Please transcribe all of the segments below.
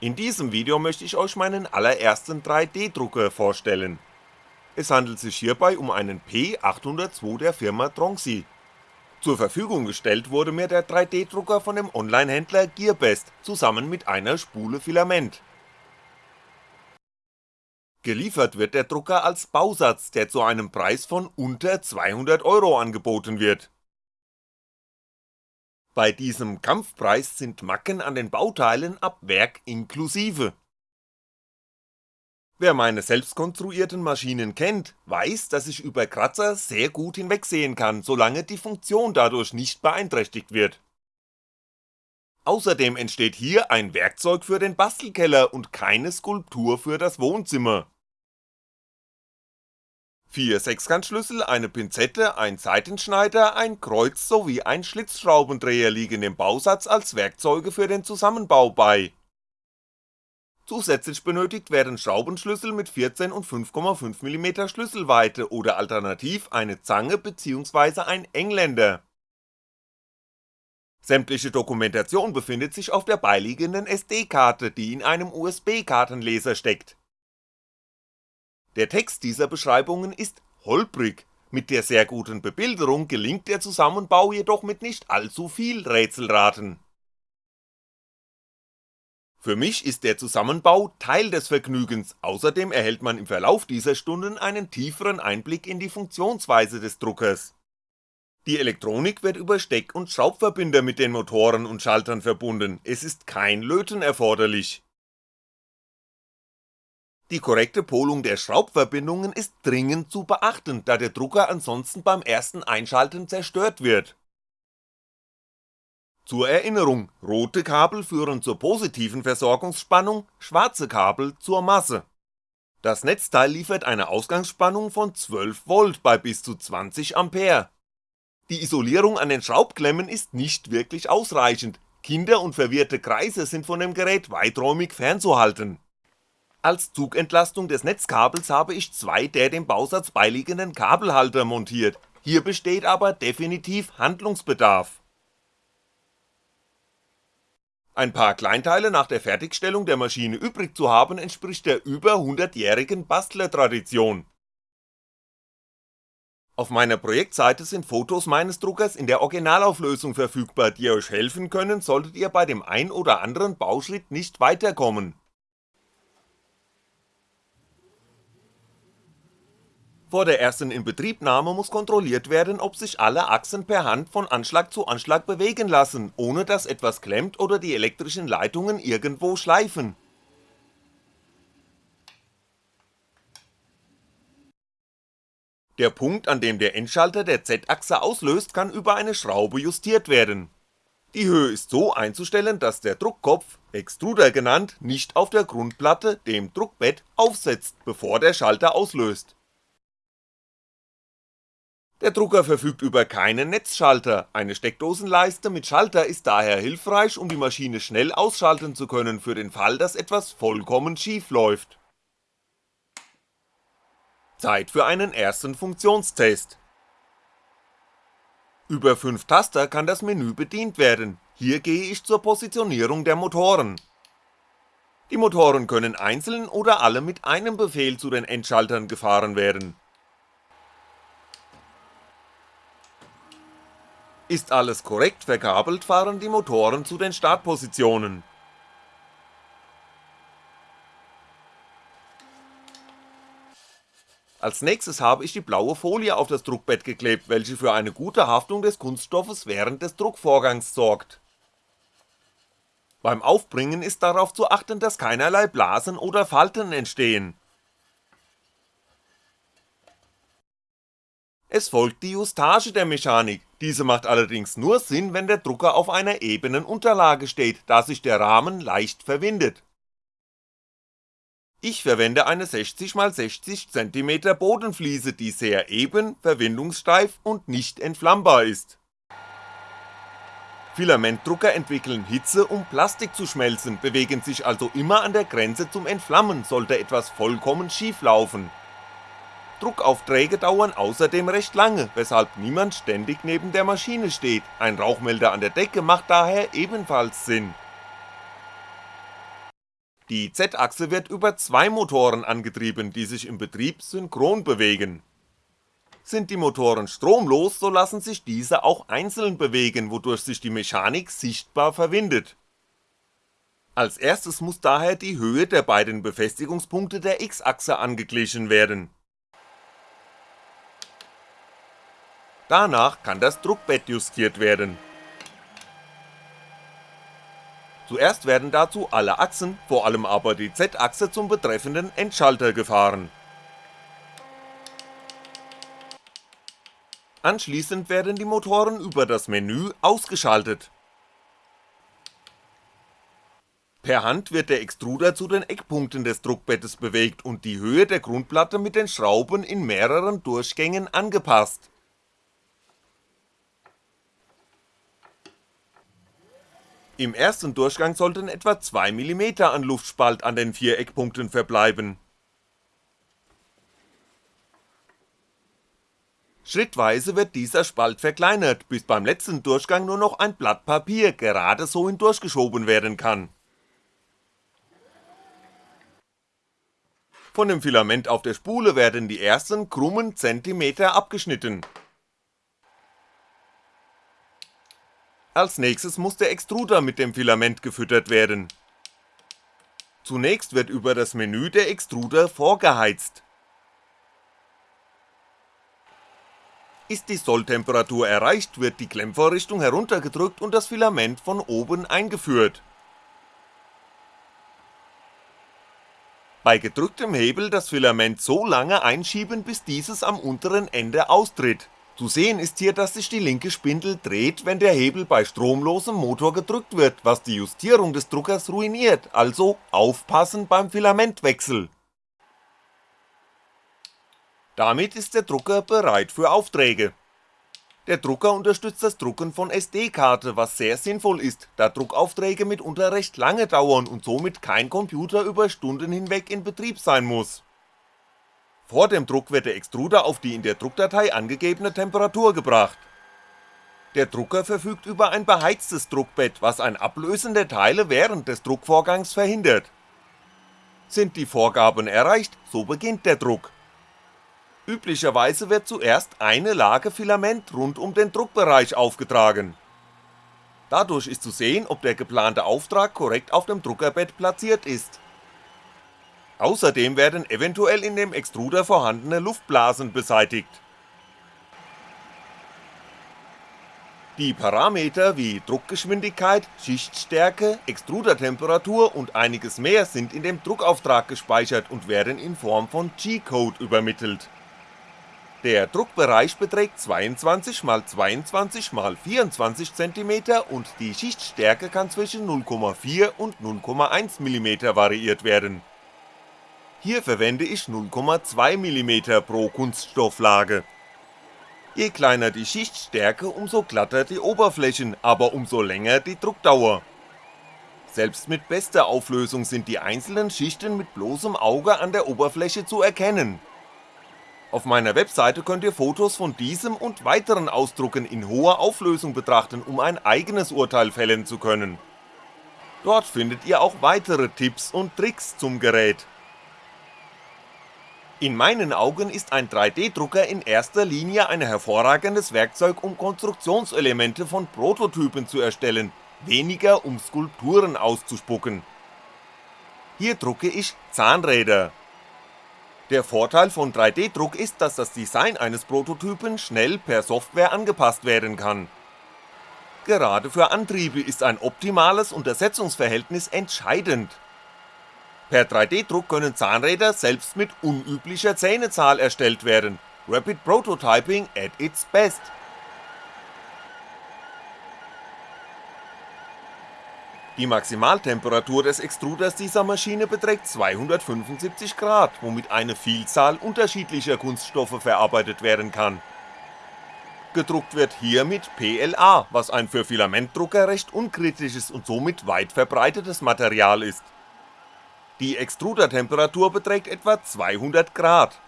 In diesem Video möchte ich euch meinen allerersten 3D-Drucker vorstellen. Es handelt sich hierbei um einen P802 der Firma Tronxy. Zur Verfügung gestellt wurde mir der 3D-Drucker von dem Online-Händler Gearbest zusammen mit einer Spule Filament. Geliefert wird der Drucker als Bausatz, der zu einem Preis von unter 200€ angeboten wird bei diesem Kampfpreis sind Macken an den Bauteilen ab Werk inklusive. Wer meine selbst konstruierten Maschinen kennt, weiß, dass ich über Kratzer sehr gut hinwegsehen kann, solange die Funktion dadurch nicht beeinträchtigt wird. Außerdem entsteht hier ein Werkzeug für den Bastelkeller und keine Skulptur für das Wohnzimmer vier Sechskantschlüssel, eine Pinzette, ein Seitenschneider, ein Kreuz sowie ein Schlitzschraubendreher liegen dem Bausatz als Werkzeuge für den Zusammenbau bei. Zusätzlich benötigt werden Schraubenschlüssel mit 14 und 5,5mm Schlüsselweite oder alternativ eine Zange bzw. ein Engländer. Sämtliche Dokumentation befindet sich auf der beiliegenden SD-Karte, die in einem USB-Kartenleser steckt der Text dieser Beschreibungen ist holprig, mit der sehr guten Bebilderung gelingt der Zusammenbau jedoch mit nicht allzu viel Rätselraten. Für mich ist der Zusammenbau Teil des Vergnügens, außerdem erhält man im Verlauf dieser Stunden einen tieferen Einblick in die Funktionsweise des Druckers. Die Elektronik wird über Steck- und Schraubverbinder mit den Motoren und Schaltern verbunden, es ist kein Löten erforderlich die korrekte Polung der Schraubverbindungen ist dringend zu beachten, da der Drucker ansonsten beim ersten Einschalten zerstört wird. Zur Erinnerung, rote Kabel führen zur positiven Versorgungsspannung, schwarze Kabel zur Masse. Das Netzteil liefert eine Ausgangsspannung von 12V bei bis zu 20A. Die Isolierung an den Schraubklemmen ist nicht wirklich ausreichend, Kinder und verwirrte Kreise sind von dem Gerät weiträumig fernzuhalten als Zugentlastung des Netzkabels habe ich zwei der dem Bausatz beiliegenden Kabelhalter montiert, hier besteht aber definitiv Handlungsbedarf. Ein paar Kleinteile nach der Fertigstellung der Maschine übrig zu haben entspricht der über 100-jährigen Bastlertradition. Auf meiner Projektseite sind Fotos meines Druckers in der Originalauflösung verfügbar, die euch helfen können, solltet ihr bei dem ein oder anderen Bauschritt nicht weiterkommen Vor der ersten Inbetriebnahme muss kontrolliert werden, ob sich alle Achsen per Hand von Anschlag zu Anschlag bewegen lassen, ohne dass etwas klemmt oder die elektrischen Leitungen irgendwo schleifen. Der Punkt, an dem der Endschalter der Z-Achse auslöst, kann über eine Schraube justiert werden. Die Höhe ist so einzustellen, dass der Druckkopf, Extruder genannt, nicht auf der Grundplatte, dem Druckbett, aufsetzt, bevor der Schalter auslöst der Drucker verfügt über keinen Netzschalter, eine Steckdosenleiste mit Schalter ist daher hilfreich, um die Maschine schnell ausschalten zu können für den Fall, dass etwas vollkommen schief läuft. Zeit für einen ersten Funktionstest. Über 5 Taster kann das Menü bedient werden, hier gehe ich zur Positionierung der Motoren. Die Motoren können einzeln oder alle mit einem Befehl zu den Endschaltern gefahren werden Ist alles korrekt verkabelt, fahren die Motoren zu den Startpositionen. Als nächstes habe ich die blaue Folie auf das Druckbett geklebt, welche für eine gute Haftung des Kunststoffes während des Druckvorgangs sorgt. Beim Aufbringen ist darauf zu achten, dass keinerlei Blasen oder Falten entstehen Es folgt die Justage der Mechanik, diese macht allerdings nur Sinn, wenn der Drucker auf einer ebenen Unterlage steht, da sich der Rahmen leicht verwindet. Ich verwende eine 60x60cm Bodenfliese, die sehr eben, verwindungssteif und nicht entflammbar ist. Filamentdrucker entwickeln Hitze, um Plastik zu schmelzen, bewegen sich also immer an der Grenze zum Entflammen, sollte etwas vollkommen schief laufen Druckaufträge dauern außerdem recht lange, weshalb niemand ständig neben der Maschine steht, ein Rauchmelder an der Decke macht daher ebenfalls Sinn Die Z-Achse wird über zwei Motoren angetrieben, die sich im Betrieb synchron bewegen. Sind die Motoren stromlos, so lassen sich diese auch einzeln bewegen, wodurch sich die Mechanik sichtbar verwindet. Als erstes muss daher die Höhe der beiden Befestigungspunkte der X-Achse angeglichen werden. Danach kann das Druckbett justiert werden. Zuerst werden dazu alle Achsen, vor allem aber die Z-Achse zum betreffenden Endschalter gefahren. Anschließend werden die Motoren über das Menü ausgeschaltet. Per Hand wird der Extruder zu den Eckpunkten des Druckbettes bewegt und die Höhe der Grundplatte mit den Schrauben in mehreren Durchgängen angepasst Im ersten Durchgang sollten etwa 2mm an Luftspalt an den vier Eckpunkten verbleiben. Schrittweise wird dieser Spalt verkleinert, bis beim letzten Durchgang nur noch ein Blatt Papier gerade so hindurchgeschoben werden kann. Von dem Filament auf der Spule werden die ersten krummen Zentimeter abgeschnitten Als nächstes muss der Extruder mit dem Filament gefüttert werden. Zunächst wird über das Menü der Extruder vorgeheizt. Ist die Solltemperatur erreicht, wird die Klemmvorrichtung heruntergedrückt und das Filament von oben eingeführt. Bei gedrücktem Hebel das Filament so lange einschieben, bis dieses am unteren Ende austritt zu sehen ist hier, dass sich die linke Spindel dreht, wenn der Hebel bei stromlosem Motor gedrückt wird, was die Justierung des Druckers ruiniert, also aufpassen beim Filamentwechsel. Damit ist der Drucker bereit für Aufträge. Der Drucker unterstützt das Drucken von SD-Karte, was sehr sinnvoll ist, da Druckaufträge mitunter recht lange dauern und somit kein Computer über Stunden hinweg in Betrieb sein muss vor dem Druck wird der Extruder auf die in der Druckdatei angegebene Temperatur gebracht. Der Drucker verfügt über ein beheiztes Druckbett, was ein Ablösen der Teile während des Druckvorgangs verhindert. Sind die Vorgaben erreicht, so beginnt der Druck. Üblicherweise wird zuerst eine Lage Filament rund um den Druckbereich aufgetragen. Dadurch ist zu sehen, ob der geplante Auftrag korrekt auf dem Druckerbett platziert ist Außerdem werden eventuell in dem Extruder vorhandene Luftblasen beseitigt. Die Parameter wie Druckgeschwindigkeit, Schichtstärke, Extrudertemperatur und einiges mehr sind in dem Druckauftrag gespeichert und werden in Form von G-Code übermittelt. Der Druckbereich beträgt 22 x 22 x 24 cm und die Schichtstärke kann zwischen 0,4 und 0,1mm variiert werden hier verwende ich 0,2mm pro Kunststofflage. Je kleiner die Schichtstärke, umso glatter die Oberflächen, aber umso länger die Druckdauer. Selbst mit bester Auflösung sind die einzelnen Schichten mit bloßem Auge an der Oberfläche zu erkennen. Auf meiner Webseite könnt ihr Fotos von diesem und weiteren Ausdrucken in hoher Auflösung betrachten, um ein eigenes Urteil fällen zu können. Dort findet ihr auch weitere Tipps und Tricks zum Gerät. In meinen Augen ist ein 3D-Drucker in erster Linie ein hervorragendes Werkzeug, um Konstruktionselemente von Prototypen zu erstellen, weniger um Skulpturen auszuspucken. Hier drucke ich Zahnräder. Der Vorteil von 3D-Druck ist, dass das Design eines Prototypen schnell per Software angepasst werden kann. Gerade für Antriebe ist ein optimales Untersetzungsverhältnis entscheidend Per 3D-Druck können Zahnräder selbst mit unüblicher Zähnezahl erstellt werden, Rapid Prototyping at its best. Die Maximaltemperatur des Extruders dieser Maschine beträgt 275 Grad, womit eine Vielzahl unterschiedlicher Kunststoffe verarbeitet werden kann. Gedruckt wird hier mit PLA, was ein für Filamentdrucker recht unkritisches und somit weit verbreitetes Material ist die Extrudertemperatur beträgt etwa 200 Grad.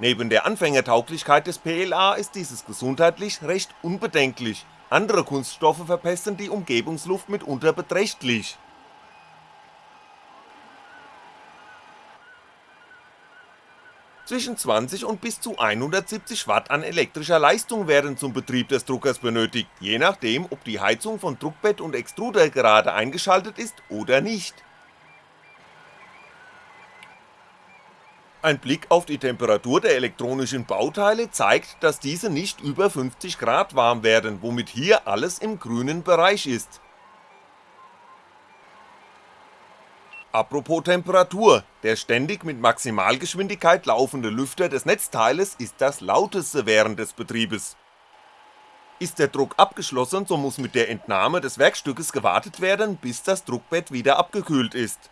Neben der Anfängertauglichkeit des PLA ist dieses gesundheitlich recht unbedenklich, andere Kunststoffe verpesten die Umgebungsluft mitunter beträchtlich. Zwischen 20 und bis zu 170 Watt an elektrischer Leistung werden zum Betrieb des Druckers benötigt, je nachdem ob die Heizung von Druckbett und Extruder gerade eingeschaltet ist oder nicht Ein Blick auf die Temperatur der elektronischen Bauteile zeigt, dass diese nicht über 50 Grad warm werden, womit hier alles im grünen Bereich ist. Apropos Temperatur, der ständig mit Maximalgeschwindigkeit laufende Lüfter des Netzteiles ist das lauteste während des Betriebes. Ist der Druck abgeschlossen, so muss mit der Entnahme des Werkstückes gewartet werden, bis das Druckbett wieder abgekühlt ist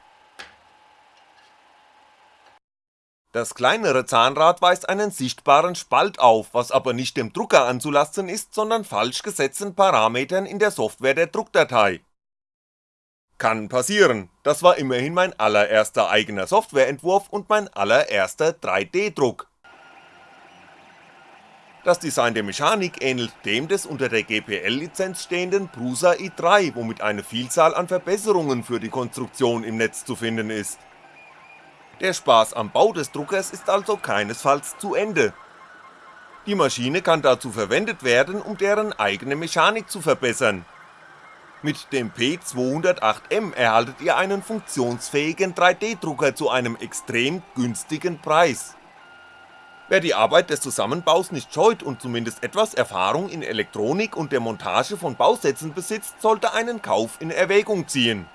Das kleinere Zahnrad weist einen sichtbaren Spalt auf, was aber nicht dem Drucker anzulasten ist, sondern falsch gesetzten Parametern in der Software der Druckdatei. Kann passieren, das war immerhin mein allererster eigener Softwareentwurf und mein allererster 3D-Druck. Das Design der Mechanik ähnelt dem des unter der GPL-Lizenz stehenden Prusa i3, womit eine Vielzahl an Verbesserungen für die Konstruktion im Netz zu finden ist der Spaß am Bau des Druckers ist also keinesfalls zu Ende. Die Maschine kann dazu verwendet werden, um deren eigene Mechanik zu verbessern. Mit dem P208M erhaltet ihr einen funktionsfähigen 3D-Drucker zu einem extrem günstigen Preis. Wer die Arbeit des Zusammenbaus nicht scheut und zumindest etwas Erfahrung in Elektronik und der Montage von Bausätzen besitzt, sollte einen Kauf in Erwägung ziehen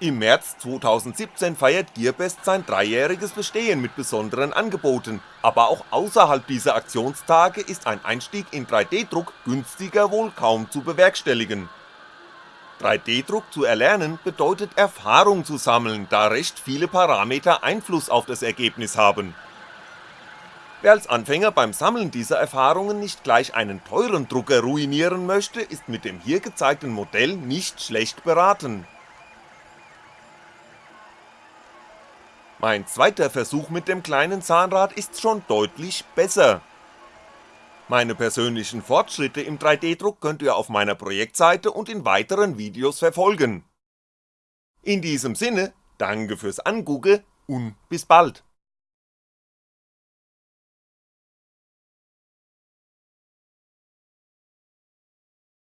im März 2017 feiert Gearbest sein dreijähriges Bestehen mit besonderen Angeboten, aber auch außerhalb dieser Aktionstage ist ein Einstieg in 3D-Druck günstiger wohl kaum zu bewerkstelligen. 3D-Druck zu erlernen bedeutet Erfahrung zu sammeln, da recht viele Parameter Einfluss auf das Ergebnis haben. Wer als Anfänger beim Sammeln dieser Erfahrungen nicht gleich einen teuren Drucker ruinieren möchte, ist mit dem hier gezeigten Modell nicht schlecht beraten Mein zweiter Versuch mit dem kleinen Zahnrad ist schon deutlich besser. Meine persönlichen Fortschritte im 3D-Druck könnt ihr auf meiner Projektseite und in weiteren Videos verfolgen. In diesem Sinne, danke fürs Angucken und bis bald.